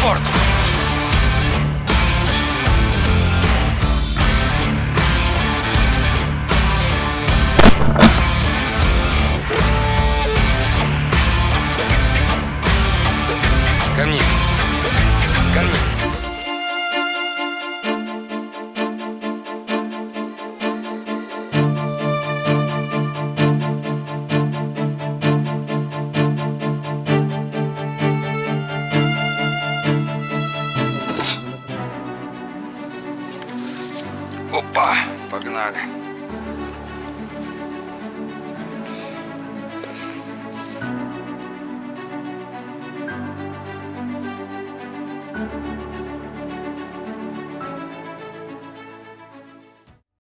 рекорд. Ко мне. Опа, погнали.